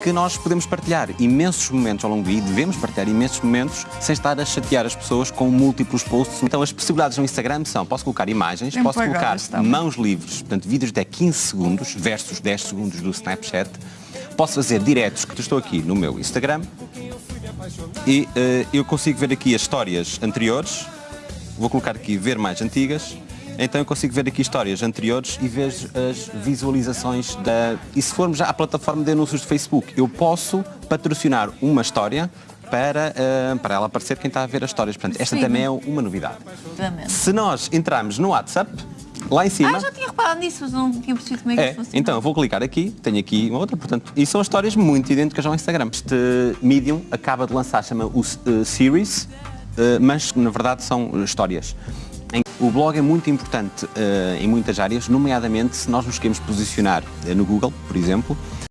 que nós podemos partilhar imensos momentos ao longo do dia devemos partilhar imensos momentos sem estar a chatear as pessoas com múltiplos posts. Então as possibilidades no Instagram são, posso colocar imagens, Tempo posso colocar mãos livres, portanto vídeos de até 15 segundos versus 10 segundos do Snapchat. Posso fazer diretos, que estou aqui no meu Instagram e eh, eu consigo ver aqui as histórias anteriores, vou colocar aqui ver mais antigas, então eu consigo ver aqui histórias anteriores e vejo as visualizações da... E se formos já à plataforma de anúncios do Facebook, eu posso patrocinar uma história para, eh, para ela aparecer quem está a ver as histórias. Portanto, esta Sim. também é uma novidade. Exatamente. Se nós entrarmos no WhatsApp, lá em cima... Ah, já tinha reparado nisso, mas não tinha percebido como é que É, isso funciona. então eu vou clicar aqui, tenho aqui uma outra, portanto, e são histórias muito idênticas ao Instagram. Este Medium acaba de lançar, chama o eh, Series, eh, mas na verdade são eh, histórias. O blog é muito importante eh, em muitas áreas, nomeadamente se nós nos queremos posicionar eh, no Google, por exemplo,